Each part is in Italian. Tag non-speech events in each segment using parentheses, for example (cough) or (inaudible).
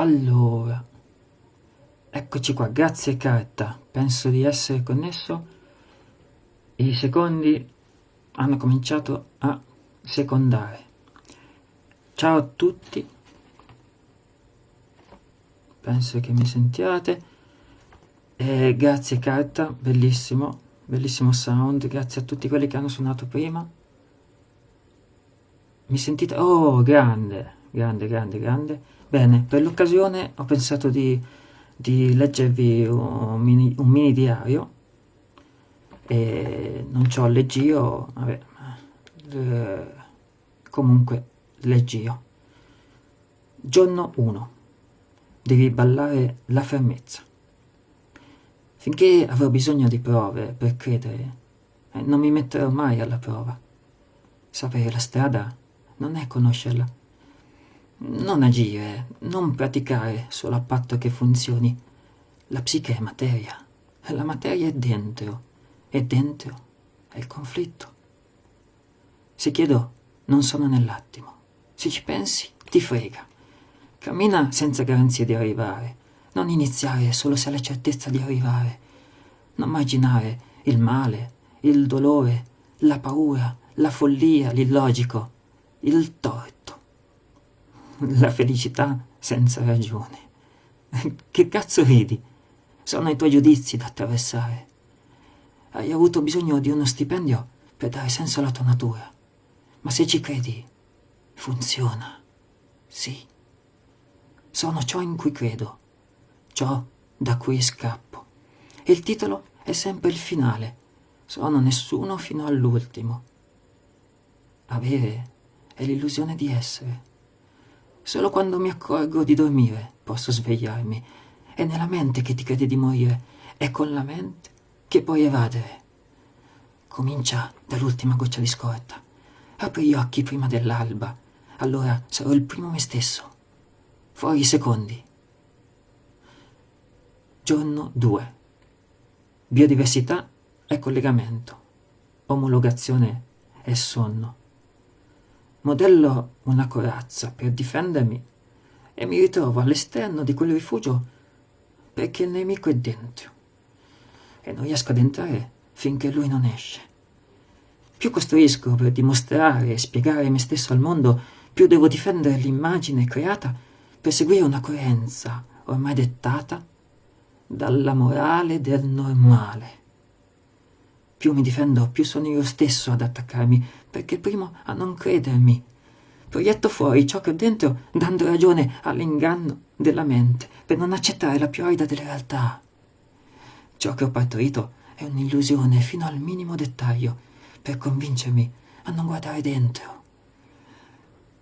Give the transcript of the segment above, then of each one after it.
Allora, eccoci qua, grazie carta, penso di essere connesso. I secondi hanno cominciato a secondare. Ciao a tutti, penso che mi sentiate. E grazie carta, bellissimo, bellissimo sound, grazie a tutti quelli che hanno suonato prima. Mi sentite? Oh, grande, grande, grande, grande. Bene, per l'occasione ho pensato di, di leggervi un mini, un mini, diario e non c'ho leggio, vabbè, eh, comunque leggio. Giorno 1. Devi ballare la fermezza. Finché avrò bisogno di prove per credere, eh, non mi metterò mai alla prova. Sapere la strada non è conoscerla non agire, non praticare solo a patto che funzioni. La psiche è materia, la materia è dentro, e dentro è il conflitto. Se chiedo, non sono nell'attimo. Se ci pensi, ti frega. Cammina senza garanzie di arrivare. Non iniziare solo se hai la certezza di arrivare. Non immaginare il male, il dolore, la paura, la follia, l'illogico, il torto la felicità senza ragione. Che cazzo ridi? Sono i tuoi giudizi da attraversare. Hai avuto bisogno di uno stipendio per dare senso alla tua natura. Ma se ci credi, funziona. Sì. Sono ciò in cui credo, ciò da cui scappo. E il titolo è sempre il finale. Sono nessuno fino all'ultimo. Avere è l'illusione di essere. Solo quando mi accorgo di dormire posso svegliarmi. È nella mente che ti credi di morire, è con la mente che puoi evadere. Comincia dall'ultima goccia di scorta. Apri gli occhi prima dell'alba, allora sarò il primo me stesso. Fuori i secondi. Giorno 2. Biodiversità è collegamento. Omologazione è sonno modello una corazza per difendermi e mi ritrovo all'esterno di quel rifugio perché il nemico è dentro e non riesco ad entrare finché lui non esce. Più costruisco per dimostrare e spiegare me stesso al mondo, più devo difendere l'immagine creata per seguire una coerenza ormai dettata dalla morale del normale. Più mi difendo, più sono io stesso ad attaccarmi, perché primo a non credermi. Proietto fuori ciò che ho dentro, dando ragione all'inganno della mente, per non accettare la più arida delle realtà. Ciò che ho partorito è un'illusione fino al minimo dettaglio, per convincermi a non guardare dentro.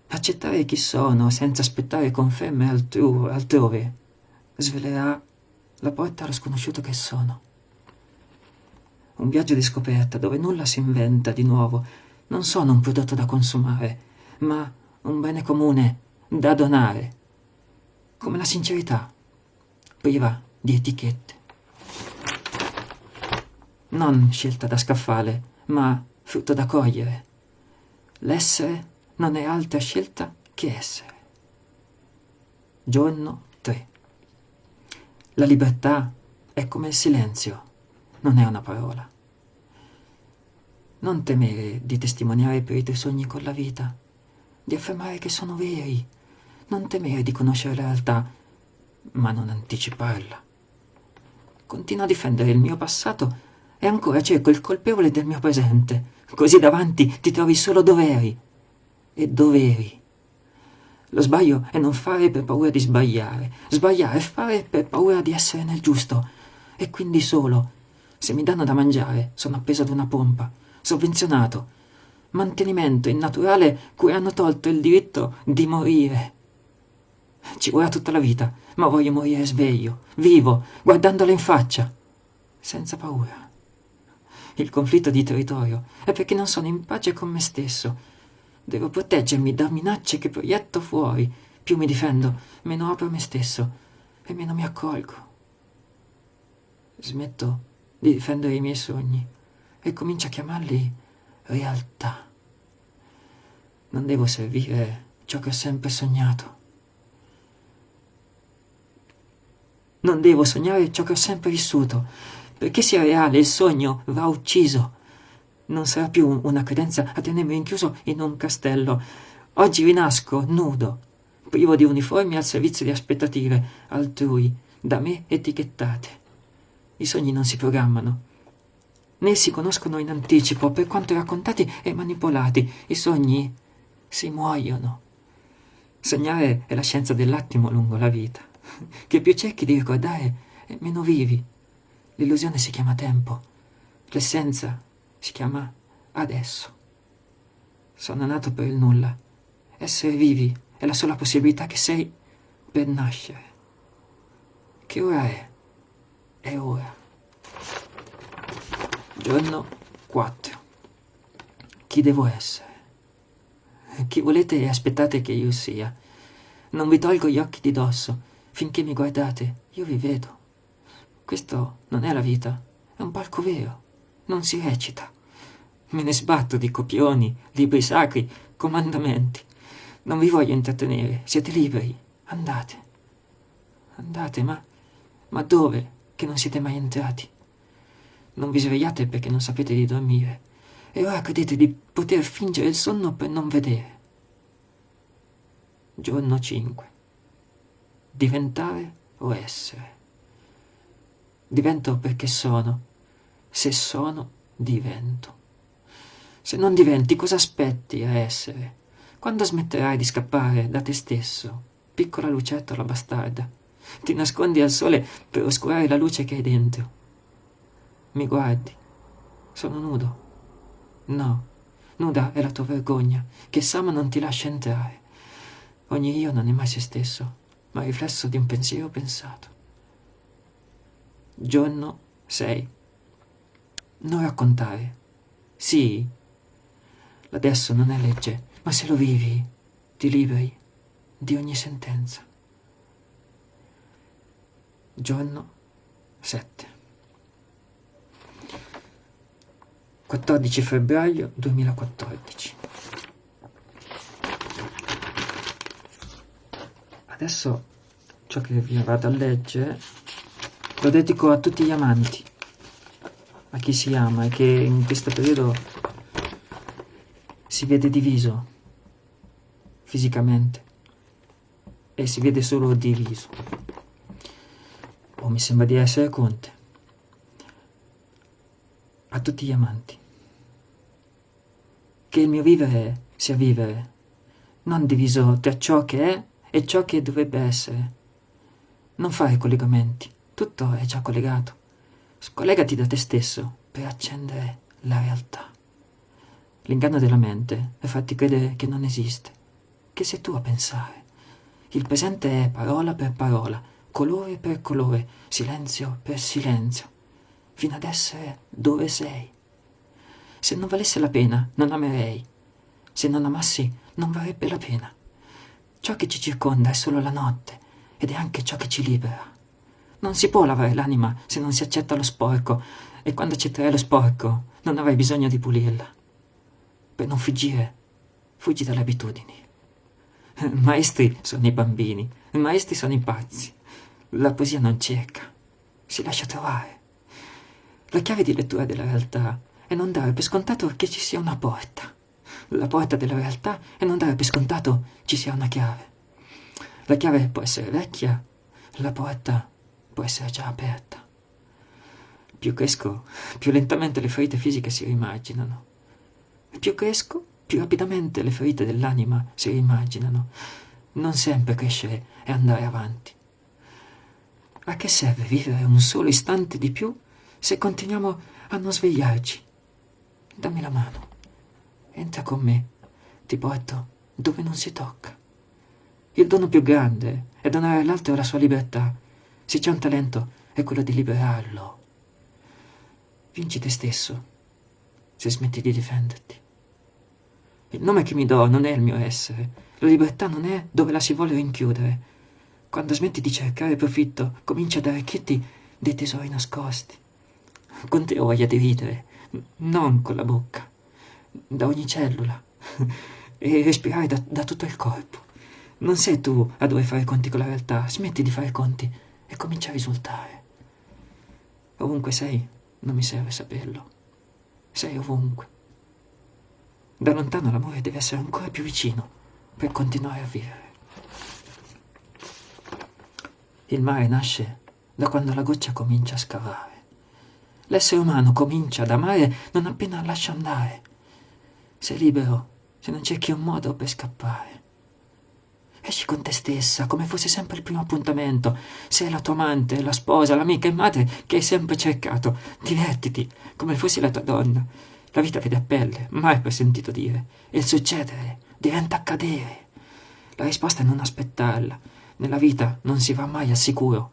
Accettare chi sono senza aspettare conferme altru altrove svelerà la porta allo sconosciuto che sono un viaggio di scoperta dove nulla si inventa di nuovo. Non sono un prodotto da consumare, ma un bene comune da donare. Come la sincerità, priva di etichette. Non scelta da scaffale, ma frutto da cogliere. L'essere non è altra scelta che essere. Giorno 3. La libertà è come il silenzio non è una parola. Non temere di testimoniare per i tuoi sogni con la vita, di affermare che sono veri, non temere di conoscere la realtà, ma non anticiparla. Continuo a difendere il mio passato e ancora cerco il colpevole del mio presente, così davanti ti trovi solo doveri e doveri. Lo sbaglio è non fare per paura di sbagliare, sbagliare è fare per paura di essere nel giusto, e quindi solo se mi danno da mangiare, sono appeso ad una pompa, sovvenzionato. Mantenimento innaturale cui hanno tolto il diritto di morire. Ci vorrà tutta la vita, ma voglio morire sveglio, vivo, guardandola in faccia, senza paura. Il conflitto di territorio è perché non sono in pace con me stesso. Devo proteggermi da minacce che proietto fuori. Più mi difendo, meno apro me stesso e meno mi accolgo. Smetto di difendere i miei sogni e comincio a chiamarli realtà. Non devo servire ciò che ho sempre sognato. Non devo sognare ciò che ho sempre vissuto. Perché sia reale, il sogno va ucciso. Non sarà più una credenza a tenermi rinchiuso in un castello. Oggi rinasco nudo, privo di uniformi al servizio di aspettative altrui, da me etichettate. I sogni non si programmano, né si conoscono in anticipo per quanto raccontati e manipolati. I sogni si muoiono. Sognare è la scienza dell'attimo lungo la vita. Che più cerchi di ricordare, meno vivi. L'illusione si chiama tempo, l'essenza si chiama adesso. Sono nato per il nulla. Essere vivi è la sola possibilità che sei per nascere. Che ora è? È ora. Giorno 4. Chi devo essere? Chi volete e aspettate che io sia? Non vi tolgo gli occhi di dosso. Finché mi guardate, io vi vedo. Questo non è la vita, è un palco vero. Non si recita. Me ne sbatto di copioni, libri sacri, comandamenti. Non vi voglio intrattenere, siete liberi. Andate. Andate, ma... ma dove? Che non siete mai entrati. Non vi svegliate perché non sapete di dormire. E ora credete di poter fingere il sonno per non vedere. Giorno 5. Diventare o essere. Divento perché sono. Se sono, divento. Se non diventi, cosa aspetti a essere? Quando smetterai di scappare da te stesso, piccola lucertola bastarda? Ti nascondi al sole per oscurare la luce che hai dentro. Mi guardi. Sono nudo. No, nuda è la tua vergogna, che Sama non ti lascia entrare. Ogni io non è mai se stesso, ma riflesso di un pensiero pensato. Giorno 6. Non raccontare. Sì. Adesso non è legge, ma se lo vivi, ti liberi di ogni sentenza. Giorno 7. 14 febbraio 2014. Adesso ciò che vi vado a leggere lo dedico a tutti gli amanti, a chi si ama e che in questo periodo si vede diviso fisicamente e si vede solo diviso. O mi sembra di essere Conte. A tutti gli amanti. Che il mio vivere sia vivere, non diviso tra ciò che è e ciò che dovrebbe essere. Non fare collegamenti, tutto è già collegato. Scollegati da te stesso per accendere la realtà. L'inganno della mente è farti credere che non esiste, che sei tu a pensare. Il presente è parola per parola, colore per colore, silenzio per silenzio, fino ad essere dove sei. Se non valesse la pena, non amerei. Se non amassi, non varrebbe la pena. Ciò che ci circonda è solo la notte ed è anche ciò che ci libera. Non si può lavare l'anima se non si accetta lo sporco e quando accetterai lo sporco non avrai bisogno di pulirla. Per non fuggire, fuggi dalle abitudini. (laughs) Maestri sono i bambini, maestri sono i pazzi. La poesia non cerca, si lascia trovare. La chiave di lettura della realtà è non dare per scontato che ci sia una porta. La porta della realtà è non dare per scontato ci sia una chiave. La chiave può essere vecchia, la porta può essere già aperta. Più cresco, più lentamente le ferite fisiche si rimarginano. Più cresco, più rapidamente le ferite dell'anima si rimarginano. Non sempre crescere e andare avanti. A che serve vivere un solo istante di più se continuiamo a non svegliarci? Dammi la mano. Entra con me. Ti porto dove non si tocca. Il dono più grande è donare all'altro la sua libertà. Se c'è un talento, è quello di liberarlo. Vinci te stesso se smetti di difenderti. Il nome che mi do non è il mio essere. La libertà non è dove la si vuole rinchiudere. Quando smetti di cercare profitto, cominci ad arricchirti dei tesori nascosti. Con te ho voglia di ridere, non con la bocca, da ogni cellula, e respirare da, da tutto il corpo. Non sei tu a dover fare conti con la realtà, smetti di fare conti e comincia a risultare. Ovunque sei, non mi serve saperlo. Sei ovunque. Da lontano l'amore deve essere ancora più vicino per continuare a vivere. Il mare nasce da quando la goccia comincia a scavare. L'essere umano comincia ad amare non appena lascia andare. Sei libero se non cerchi un modo per scappare. Esci con te stessa, come fosse sempre il primo appuntamento. Sei la tua amante, la sposa, l'amica e madre che hai sempre cercato. Divertiti, come fossi la tua donna. La vita vede a pelle, mai per sentito dire. E il succedere diventa accadere. La risposta è non aspettarla. Nella vita non si va mai al sicuro.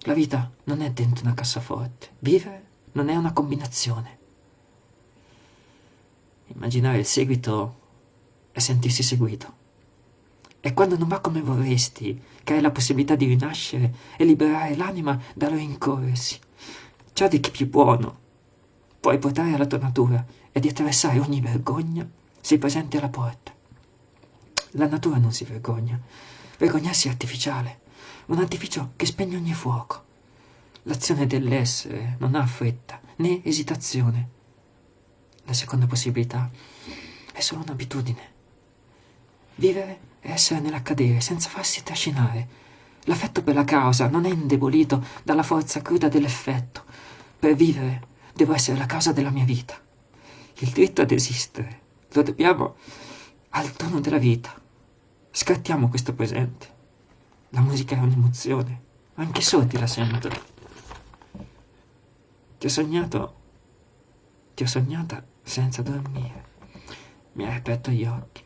La vita non è dentro una cassaforte. Vivere non è una combinazione. Immaginare il seguito è sentirsi seguito. E quando non va come vorresti, che hai la possibilità di rinascere e liberare l'anima dal rincorrersi. Ciò di chi più buono puoi portare alla tua natura e di attraversare ogni vergogna sei presente alla porta. La natura non si vergogna. Vergognarsi è artificiale, un artificio che spegne ogni fuoco. L'azione dell'essere non ha fretta né esitazione. La seconda possibilità è solo un'abitudine. Vivere e essere nell'accadere senza farsi trascinare. L'affetto per la causa non è indebolito dalla forza cruda dell'effetto. Per vivere devo essere la causa della mia vita. Il diritto ad esistere lo dobbiamo al tono della vita. Scattiamo questo presente. La musica è un'emozione, anche sordi la sentono. Ti ho sognato, ti ho sognata senza dormire. Mi hai aperto gli occhi.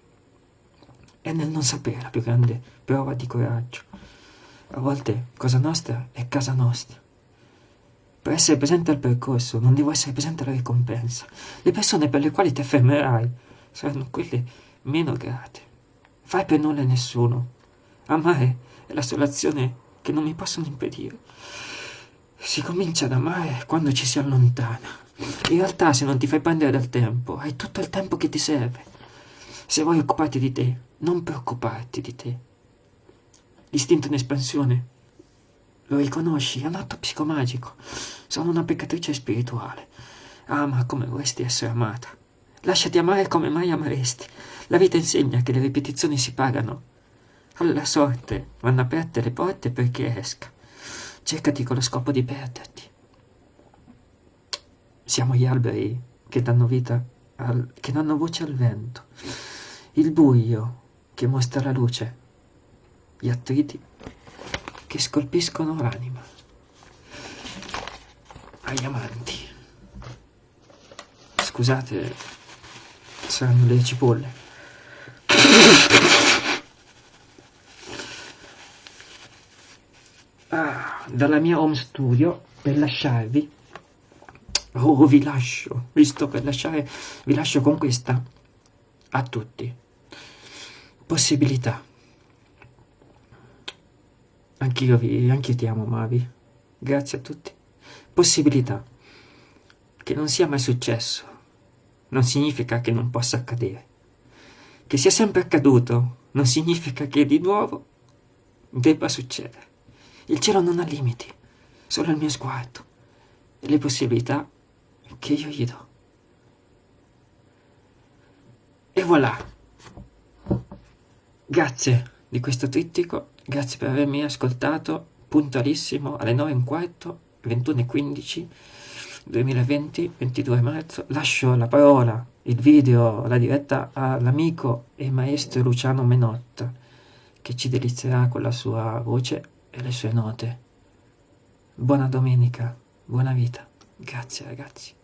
È nel non sapere la più grande prova di coraggio. A volte cosa nostra è casa nostra. Per essere presente al percorso non devo essere presente alla ricompensa. Le persone per le quali ti affermerai saranno quelle meno grate. Fai per nulla nessuno. Amare è la sola azione che non mi possono impedire. Si comincia ad amare quando ci si allontana. In realtà se non ti fai prendere dal tempo, hai tutto il tempo che ti serve. Se vuoi occuparti di te, non preoccuparti di te. L'istinto in espansione, lo riconosci, è un atto psicomagico. Sono una peccatrice spirituale. Ama come vorresti essere amata. Lasciati amare come mai ameresti. La vita insegna che le ripetizioni si pagano. Alla sorte vanno aperte le porte perché esca. Cercati con lo scopo di perderti. Siamo gli alberi che danno vita, al, che danno voce al vento. Il buio che mostra la luce, gli attriti che scolpiscono l'anima. Agli amanti. Scusate, saranno le cipolle. Dalla mia home studio per lasciarvi oh vi lascio visto per lasciare vi lascio con questa a tutti Possibilità. Anch'io anch'io ti amo, Mavi. Grazie a tutti. Possibilità. Che non sia mai successo non significa che non possa accadere. Che sia sempre accaduto non significa che di nuovo debba succedere. Il cielo non ha limiti, solo il mio sguardo e le possibilità che io gli do. E voilà! Grazie di questo trittico, grazie per avermi ascoltato, puntualissimo alle 9 e un quarto, 21.15, 2020, 22 marzo. Lascio la parola, il video, la diretta all'amico e maestro Luciano Menotta, che ci delizierà con la sua voce e le sue note. Buona domenica, buona vita. Grazie ragazzi.